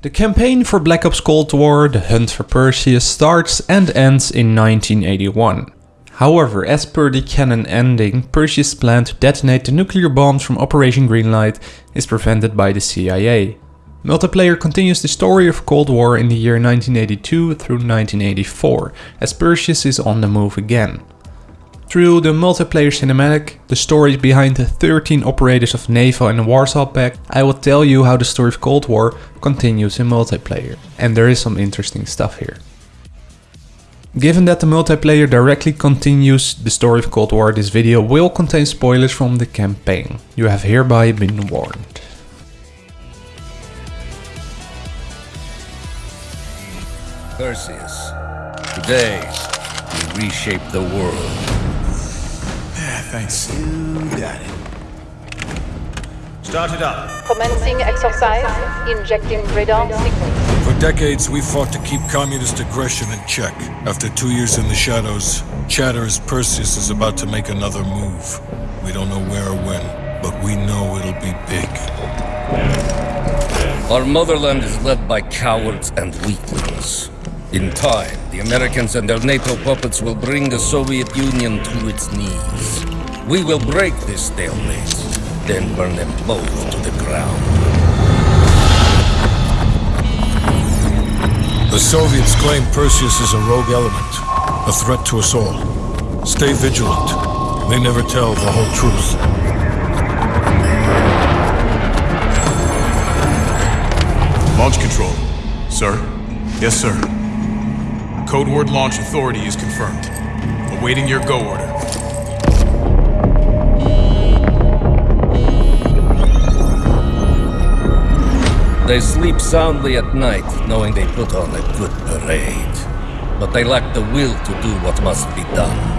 The campaign for Black Ops Cold War, the hunt for Perseus, starts and ends in 1981. However, as per the canon ending, Perseus' plan to detonate the nuclear bombs from Operation Greenlight is prevented by the CIA. Multiplayer continues the story of Cold War in the year 1982 through 1984, as Perseus is on the move again. Through the multiplayer cinematic, the stories behind the 13 operators of NATO and Warsaw Pact, I will tell you how the story of Cold War continues in multiplayer. And there is some interesting stuff here. Given that the multiplayer directly continues the story of Cold War, this video will contain spoilers from the campaign. You have hereby been warned. Perseus, today we reshape the world. Yeah, thanks. You got it. Start it up. Commencing exercise, injecting radar signals. For decades, we fought to keep communist aggression in check. After two years in the shadows, Chatter's Perseus is about to make another move. We don't know where or when, but we know it'll be big. Our motherland is led by cowards and weaklings. In time, the Americans and their NATO puppets will bring the Soviet Union to its knees. We will break this stalemate, then burn them both to the ground. The Soviets claim Perseus is a rogue element, a threat to us all. Stay vigilant. They never tell the whole truth. Launch control. Sir? Yes, sir. Code word launch authority is confirmed. Awaiting your go order. They sleep soundly at night, knowing they put on a good parade. But they lack the will to do what must be done.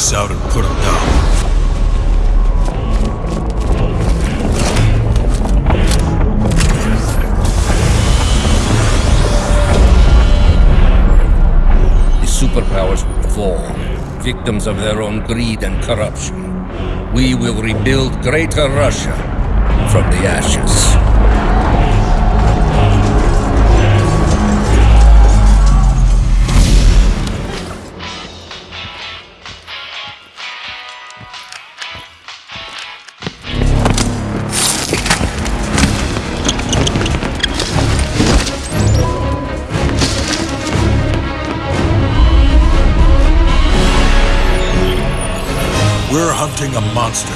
Perseus out and put him down. The superpowers will fall, victims of their own greed and corruption. We will rebuild Greater Russia from the ashes. A monster.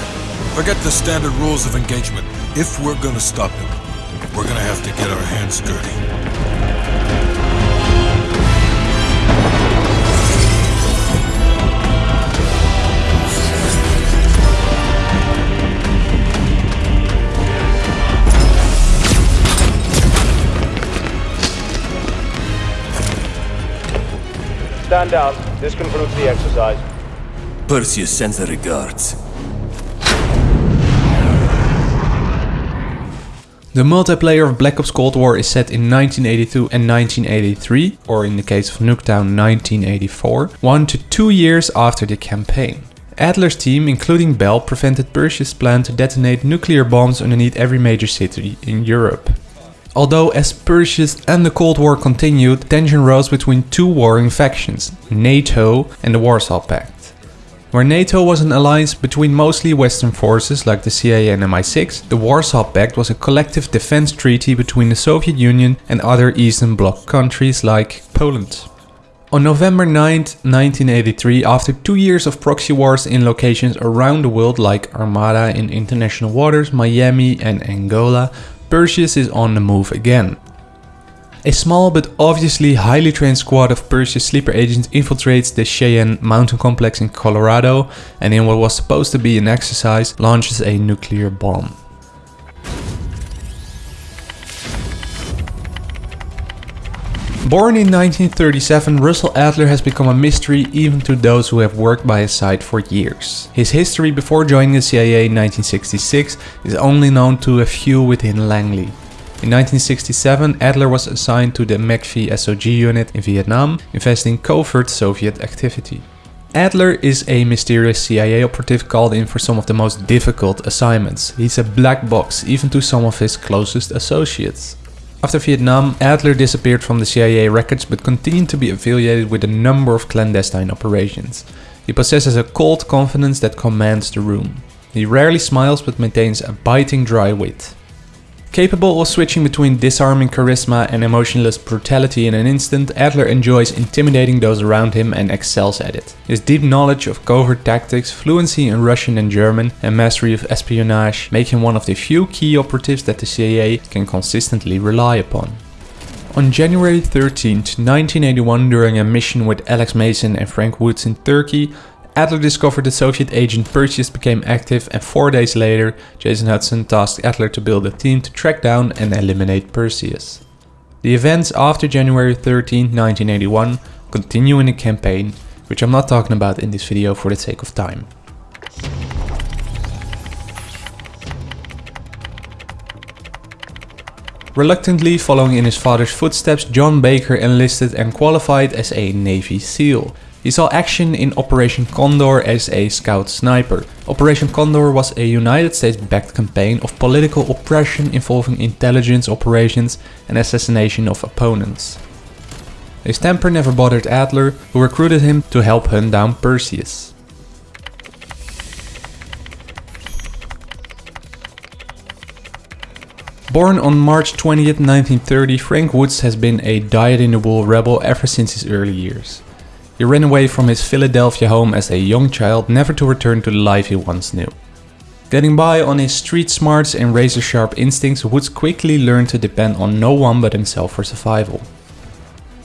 Forget the standard rules of engagement. If we're gonna stop him, we're gonna have to get our hands dirty. Stand down. This concludes the exercise. Perseus sends the regards. The multiplayer of Black Ops Cold War is set in 1982 and 1983, or in the case of Nuketown 1984, one to two years after the campaign. Adler's team, including Bell, prevented Perseus' plan to detonate nuclear bombs underneath every major city in Europe. Although as Perseus and the Cold War continued, tension rose between two warring factions, NATO and the Warsaw Pact. Where NATO was an alliance between mostly Western forces like the CIA and MI6, the Warsaw Pact was a collective defense treaty between the Soviet Union and other Eastern Bloc countries like Poland. On November 9, 1983, after two years of proxy wars in locations around the world like Armada in international waters, Miami and Angola, Perseus is on the move again. A small but obviously highly trained squad of Perseus sleeper agents infiltrates the Cheyenne mountain complex in Colorado and in what was supposed to be an exercise launches a nuclear bomb. Born in 1937, Russell Adler has become a mystery even to those who have worked by his side for years. His history before joining the CIA in 1966 is only known to a few within Langley. In 1967, Adler was assigned to the MACV SOG unit in Vietnam, investing covert Soviet activity. Adler is a mysterious CIA operative called in for some of the most difficult assignments. He's a black box, even to some of his closest associates. After Vietnam, Adler disappeared from the CIA records but continued to be affiliated with a number of clandestine operations. He possesses a cold confidence that commands the room. He rarely smiles but maintains a biting dry wit. Capable of switching between disarming charisma and emotionless brutality in an instant, Adler enjoys intimidating those around him and excels at it. His deep knowledge of covert tactics, fluency in Russian and German, and mastery of espionage make him one of the few key operatives that the CIA can consistently rely upon. On January 13, 1981, during a mission with Alex Mason and Frank Woods in Turkey, Adler discovered the Soviet agent Perseus became active and four days later Jason Hudson tasked Adler to build a team to track down and eliminate Perseus. The events after January 13, 1981 continue in a campaign, which I'm not talking about in this video for the sake of time. Reluctantly following in his father's footsteps, John Baker enlisted and qualified as a Navy SEAL. He saw action in Operation Condor as a scout sniper. Operation Condor was a United States-backed campaign of political oppression involving intelligence operations and assassination of opponents. His temper never bothered Adler, who recruited him to help hunt down Perseus. Born on March 20, 1930, Frank Woods has been a dyed-in-the-wool rebel ever since his early years. He ran away from his Philadelphia home as a young child, never to return to the life he once knew. Getting by on his street smarts and razor-sharp instincts, Woods quickly learned to depend on no one but himself for survival.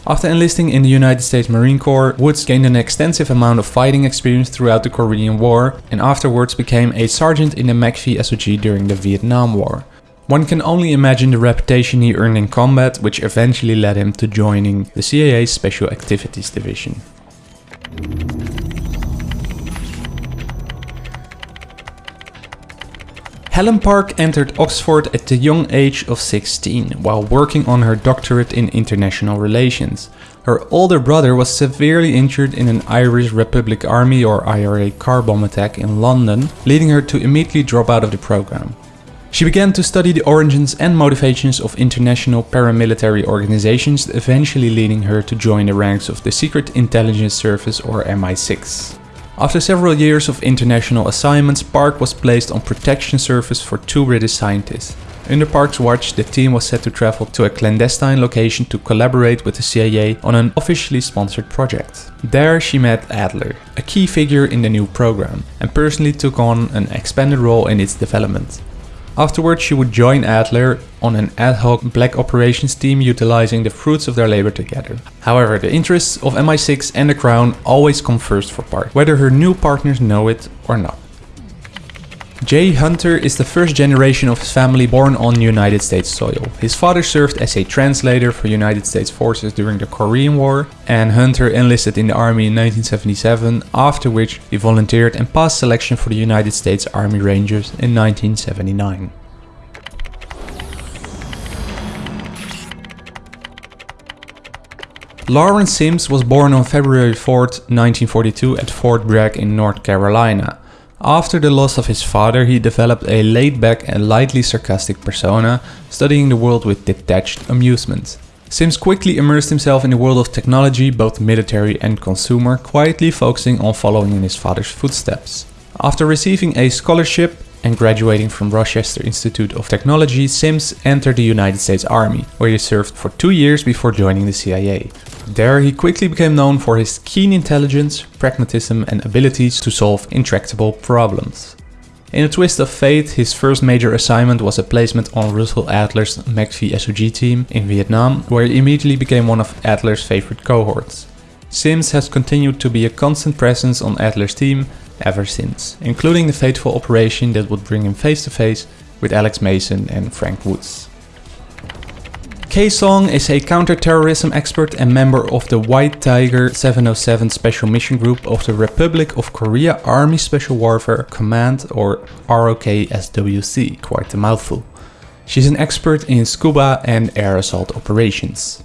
After enlisting in the United States Marine Corps, Woods gained an extensive amount of fighting experience throughout the Korean War and afterwards became a sergeant in the MACV SOG during the Vietnam War. One can only imagine the reputation he earned in combat, which eventually led him to joining the CIA's Special Activities Division. Helen Park entered Oxford at the young age of 16 while working on her doctorate in international relations. Her older brother was severely injured in an Irish Republic Army or IRA car bomb attack in London, leading her to immediately drop out of the program. She began to study the origins and motivations of international paramilitary organizations, eventually leading her to join the ranks of the Secret Intelligence Service or MI6. After several years of international assignments, Park was placed on protection service for two British scientists. Under Park's watch, the team was set to travel to a clandestine location to collaborate with the CIA on an officially sponsored project. There she met Adler, a key figure in the new program, and personally took on an expanded role in its development. Afterwards she would join Adler on an ad hoc black operations team utilizing the fruits of their labor together. However, the interests of MI6 and the Crown always come first for Park, whether her new partners know it or not. Jay Hunter is the first generation of his family born on United States soil. His father served as a translator for United States forces during the Korean War and Hunter enlisted in the army in 1977 after which he volunteered and passed selection for the United States Army Rangers in 1979. Lawrence Sims was born on February 4, 1942 at Fort Bragg in North Carolina. After the loss of his father, he developed a laid-back and lightly sarcastic persona, studying the world with detached amusement. Sims quickly immersed himself in the world of technology, both military and consumer, quietly focusing on following in his father's footsteps. After receiving a scholarship and graduating from Rochester Institute of Technology, Sims entered the United States Army, where he served for two years before joining the CIA. There he quickly became known for his keen intelligence, pragmatism and abilities to solve intractable problems. In a twist of fate, his first major assignment was a placement on Russell Adler's MACV SOG team in Vietnam, where he immediately became one of Adler's favorite cohorts. Sims has continued to be a constant presence on Adler's team ever since, including the fateful operation that would bring him face to face with Alex Mason and Frank Woods. K-Song is a counter-terrorism expert and member of the White Tiger 707 Special Mission Group of the Republic of Korea Army Special Warfare Command or ROKSWC, quite a mouthful. She's an expert in scuba and air assault operations.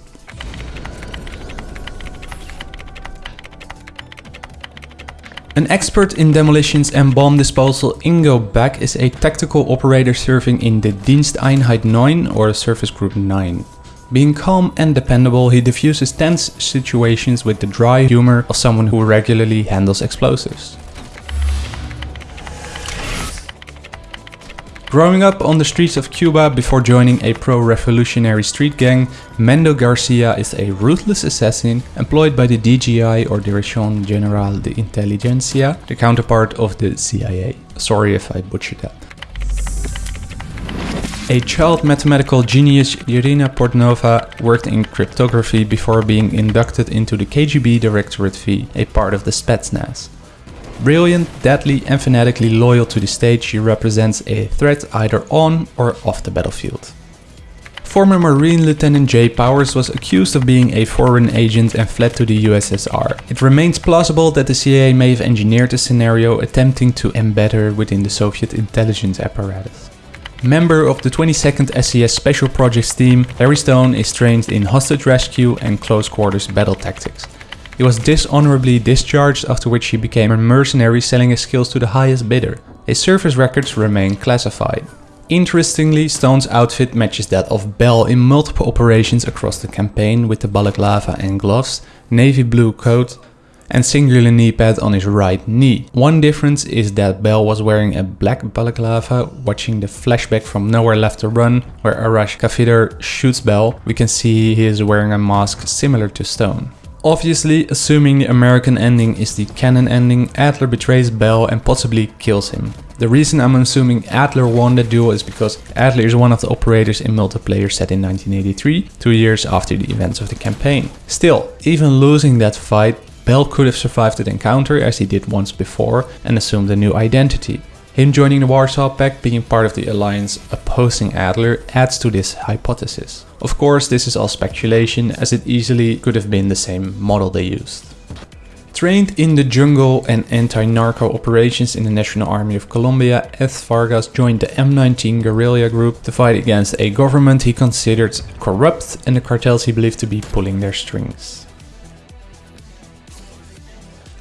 An expert in demolitions and bomb disposal, Ingo Beck is a tactical operator serving in the Diensteinheit 9 or Service Group 9. Being calm and dependable, he diffuses tense situations with the dry humor of someone who regularly handles explosives. Growing up on the streets of Cuba before joining a pro-revolutionary street gang, Mendo Garcia is a ruthless assassin employed by the DGI or Dirección General de Inteligencia, the counterpart of the CIA. Sorry if I butchered that. A child mathematical genius, Irina Portnova worked in cryptography before being inducted into the KGB Directorate V, a part of the Spetsnaz. Brilliant, deadly and fanatically loyal to the state, she represents a threat either on or off the battlefield. Former Marine Lieutenant Jay Powers was accused of being a foreign agent and fled to the USSR. It remains plausible that the CIA may have engineered a scenario attempting to embed her within the Soviet intelligence apparatus. Member of the 22nd SAS Special Projects team, Larry Stone is trained in hostage rescue and close quarters battle tactics. He was dishonorably discharged after which he became a mercenary selling his skills to the highest bidder. His service records remain classified. Interestingly, Stone's outfit matches that of Bell in multiple operations across the campaign with the balaclava and gloves, navy blue coat and singular knee pad on his right knee. One difference is that Bell was wearing a black balaclava, watching the flashback from Nowhere Left to Run, where Arash Kadivar shoots Bell, we can see he is wearing a mask similar to Stone. Obviously, assuming the American ending is the canon ending, Adler betrays Bell and possibly kills him. The reason I'm assuming Adler won the duel is because Adler is one of the operators in multiplayer set in 1983, two years after the events of the campaign. Still, even losing that fight, Bell could have survived the encounter as he did once before and assumed a new identity. Him joining the Warsaw Pact, being part of the alliance opposing Adler, adds to this hypothesis. Of course, this is all speculation, as it easily could have been the same model they used. Trained in the jungle and anti-narco operations in the National Army of Colombia, Eth Vargas joined the M19 guerrilla group to fight against a government he considered corrupt and the cartels he believed to be pulling their strings.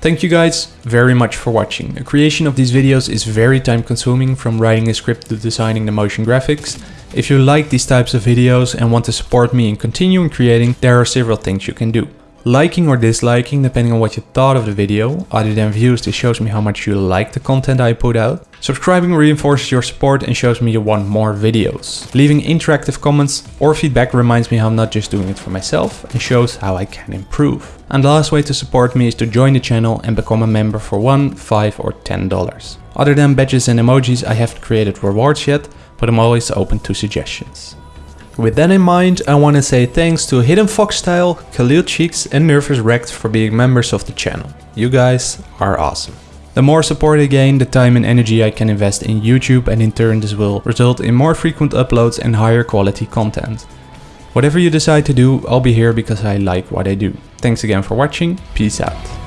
Thank you guys very much for watching. The creation of these videos is very time consuming from writing a script to designing the motion graphics. If you like these types of videos and want to support me in continuing creating, there are several things you can do liking or disliking depending on what you thought of the video. Other than views, this shows me how much you like the content I put out. Subscribing reinforces your support and shows me you want more videos. Leaving interactive comments or feedback reminds me I'm not just doing it for myself and shows how I can improve. And the last way to support me is to join the channel and become a member for 1, 5 or 10 dollars. Other than badges and emojis I haven't created rewards yet, but I'm always open to suggestions. With that in mind, I want to say thanks to Hidden Foxstyle, Khalil Cheeks and Nervous Wrecked for being members of the channel. You guys are awesome. The more support I gain, the time and energy I can invest in YouTube and in turn this will result in more frequent uploads and higher quality content. Whatever you decide to do, I'll be here because I like what I do. Thanks again for watching, peace out.